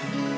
Bye.